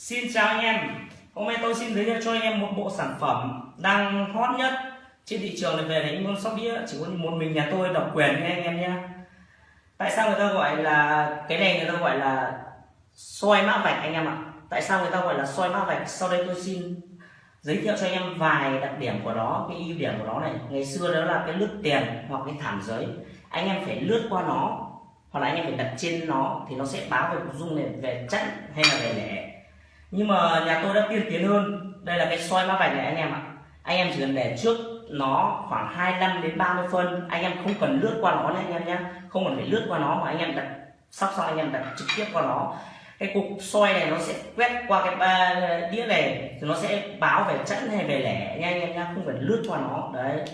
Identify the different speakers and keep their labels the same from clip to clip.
Speaker 1: Xin chào anh em. Hôm nay tôi xin giới thiệu cho anh em một bộ sản phẩm đang hot nhất trên thị trường này về đánh con sóc đĩa. Chỉ có một mình nhà tôi độc quyền nha anh em nhé. Tại sao người ta gọi là, cái này người ta gọi là soi mã vạch anh em ạ? Tại sao người ta gọi là soi mã vạch? Sau đây tôi xin giới thiệu cho anh em vài đặc điểm của nó, cái ưu điểm của nó này. Ngày xưa đó là cái lướt tiền hoặc cái thảm giới. Anh em phải lướt qua nó, hoặc là anh em phải đặt trên nó thì nó sẽ báo về dung này, về chắc hay là về lẻ nhưng mà nhà tôi đã tiên tiến hơn. Đây là cái soi mã vạch này anh em ạ. Anh em chỉ cần để trước nó khoảng 25 đến 30 phân. Anh em không cần lướt qua nó nhé, anh em nhé. Không cần phải lướt qua nó mà anh em đặt, sắp xong anh em đặt trực tiếp qua nó. Cái cục soi này nó sẽ quét qua cái ba, đĩa này thì nó sẽ báo về chẵn hay về lẻ nha anh em nhé. Không phải lướt qua nó. Đấy.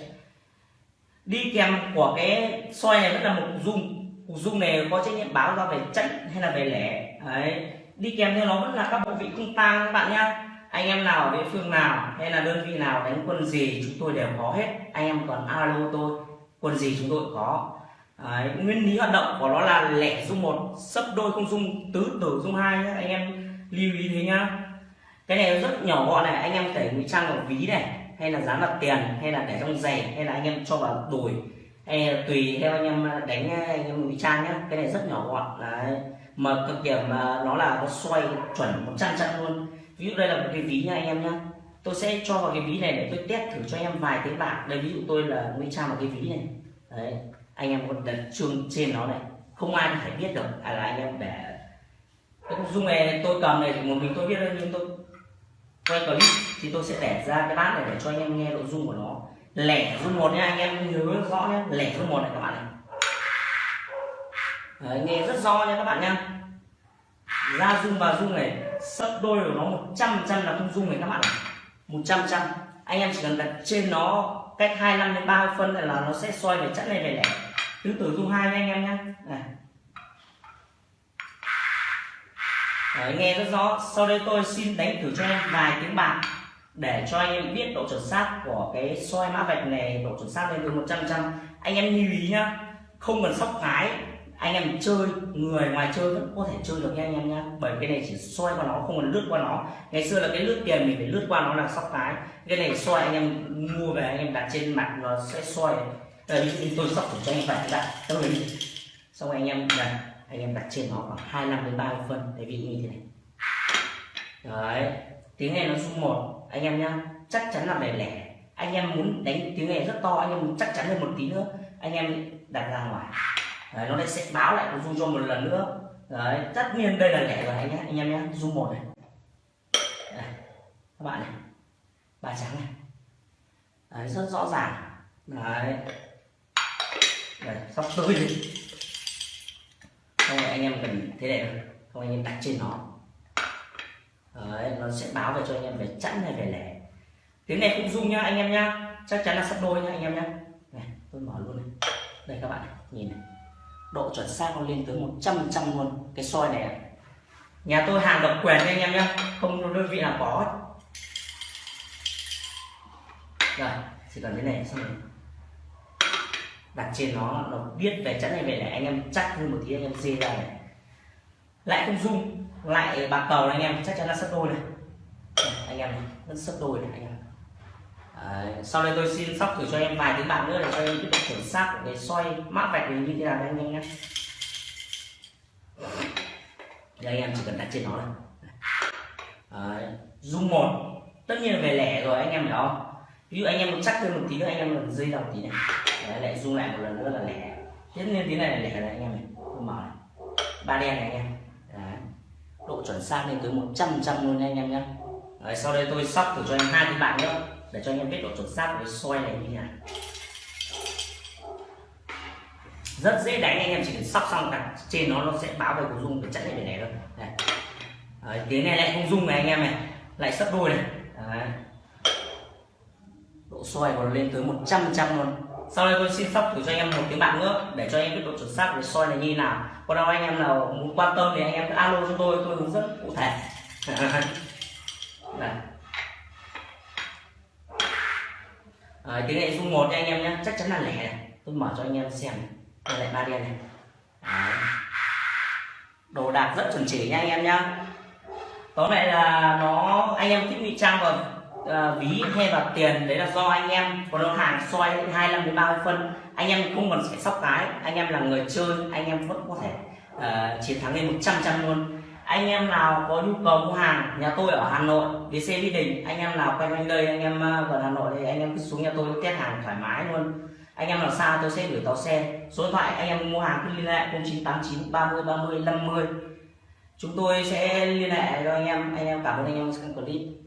Speaker 1: Đi kèm của cái soi này rất là một cục dung. Cục dung này có trách nhiệm báo ra về chẵn hay là về lẻ. Đấy đi kèm theo nó vẫn là các bộ vị không tang các bạn nhá. Anh em nào địa phương nào hay là đơn vị nào đánh quân gì chúng tôi đều có hết. Anh em còn alo tôi quân gì chúng tôi có. Đấy, nguyên lý hoạt động của nó là lẻ dung một sấp đôi không dung tứ tử dung hai nhá. Anh em lưu ý thế nhá. Cái này rất nhỏ gọn này anh em thể ngụy trang vào ví này hay là dán vào tiền hay là để trong giày hay là anh em cho vào đùi hay là tùy theo anh em đánh anh em ngụy trang nhá. Cái này rất nhỏ gọn đấy mà cực điểm mà nó là nó xoay chuẩn 100 trăm luôn. Ví dụ đây là một cái ví nha anh em nhá. Tôi sẽ cho vào cái ví này để tôi test thử cho anh em vài tiếng bạc đây ví dụ tôi là nguy trang vào cái ví này. Đấy, anh em còn đặt chuông trên nó này. Không ai có thể biết được. À là anh em để cái dung này, tôi cầm này thì một mình tôi biết thôi, nhưng tôi quay clip thì tôi sẽ để ra cái bát này để cho anh em nghe nội dung của nó. Lẻ dung một nha, anh em nhớ rõ nhé lẻ dung một này các bạn này. Đấy, nghe rất rõ nha các bạn nha. Ra dung và dung này sấp đôi của nó 100 trăm là không dung này các bạn ạ. 100 trăm anh em chỉ cần đặt trên nó cách 25 đến 30 phân là nó sẽ xoay về chất này về lẻ cứ tử dung hai nha anh em nhé này. Đấy, nghe rất rõ. Sau đây tôi xin đánh thử cho anh em vài tiếng bạc để cho anh em biết độ chuẩn xác của cái soi mã vạch này độ chuẩn xác lên từ 100 trăm anh em lưu ý nhá không cần sóc cái anh em chơi, người ngoài chơi vẫn có thể chơi được nha anh em nha bởi cái này chỉ xoay qua nó, không cần lướt qua nó. Ngày xưa là cái lướt tiền mình phải lướt qua nó là sóc cái. Cái này xoay anh em mua về, anh em đặt trên mặt nó sẽ xoay đây, ví dụ như tôi sóc cho anh phải đặt đâu đấy xong anh em đặt, anh em đặt trên nó khoảng 25 đến 30 phân để vị như thế này. Đấy, tiếng này nó rung một. Anh em nhá, chắc chắn là để lẻ. Anh em muốn đánh tiếng này rất to, anh em muốn chắc chắn hơn một tí nữa, anh em đặt ra ngoài đấy, nó sẽ báo lại rung cho một lần nữa. Đấy tất nhiên đây là lẻ rồi anh nhé anh em nhé rung một này. Đấy, các bạn này ba trắng này. Đấy, rất rõ ràng. Đấy. Đấy sắp tới đi không anh em cần thế này không anh em đặt trên nó. Đấy, nó sẽ báo về cho anh em về chẵn hay về lẻ. Tiếng này cũng rung nhá anh em nhá. Chắc chắn là sắp đôi nhá anh em nhá. Này tôi mở luôn này. Đây các bạn này, nhìn này độ chuẩn xác nó lên tới 100 trăm luôn cái soi này nhà tôi hàng độc quyền nha anh em nhé không đơn vị nào có rồi chỉ cần thế này xong rồi. Đặt trên nó nó biết về chắn này về để anh em chắc hơn một tí anh em dê ra này. Lại không rung lại bạc cầu này anh em chắc chắn là sấp đôi này. Anh em vẫn sấp đôi này anh em sau đây tôi xin sóc thử cho em vài tiếng bạc nữa để cho em biết độ chuẩn xác của cái xoay mã vạch này như thế nào anh em nhé. Đây anh em chỉ cần đặt trên nó thôi. Dung zoom một. Tất nhiên là về lẻ rồi anh em hiểu không? Ví dụ anh em muốn chắc thêm một tí nữa anh em cần dây đầu tí này. Đấy, lại zoom lại một lần nữa là lẻ. Tất nhiên tí này là lẻ này anh em này. Tôi mở này. Ba đen này anh em. Đấy. độ chuẩn xác lên tới 100 trăm luôn nha anh em nhé. Sau đây tôi sóc thử cho anh hai tiếng bạn nữa để cho anh em biết độ chuẩn xác của cái xoay này như thế nào rất dễ đánh anh em chỉ cần sóc xong cả trên nó nó sẽ báo về cục dung để chẵn cái để này thôi. Này. Đấy, tiếng này lại không dung này anh em này. Lại sấp đôi này. Đấy. độ xoay còn lên tới 100 trăm luôn. Sau đây tôi xin sóc thử cho anh em một tiếng bạc nữa để cho anh em biết độ chuẩn xác của cái soi này như thế nào. Còn đâu anh em nào muốn quan tâm thì anh em cứ alo cho tôi tôi hướng dẫn cụ thể. Đấy. Ờ, à, tiếng này dung một nha anh em nhé chắc chắn là lẻ này. Tôi mở cho anh em xem. Đây lại ba đen này. Đấy. đồ đạc rất chuẩn chỉ nha anh em nhá. Tóm lại là nó anh em thích ngụy trang vào à, ờ, ví hay vào tiền. Đấy là do anh em còn nó hàng soi 25 đến 30 phân. Anh em không cần phải sóc cái anh em là người chơi. Anh em vẫn có thể uh, chiến thắng lên 100 trăm luôn anh em nào có nhu cầu mua hàng, nhà tôi ở Hà Nội, đi xe Mỹ Đình, anh em nào quanh quanh đây, anh em ờ, gần Hà Nội thì anh em cứ xuống nhà tôi, test hàng thoải mái luôn. Anh em nào xa tôi sẽ gửi tàu xe. Số điện thoại anh em mua hàng cứ liên hệ 0989 30 30 50 chúng tôi sẽ liên hệ cho anh em anh em cảm ơn anh em xem clip.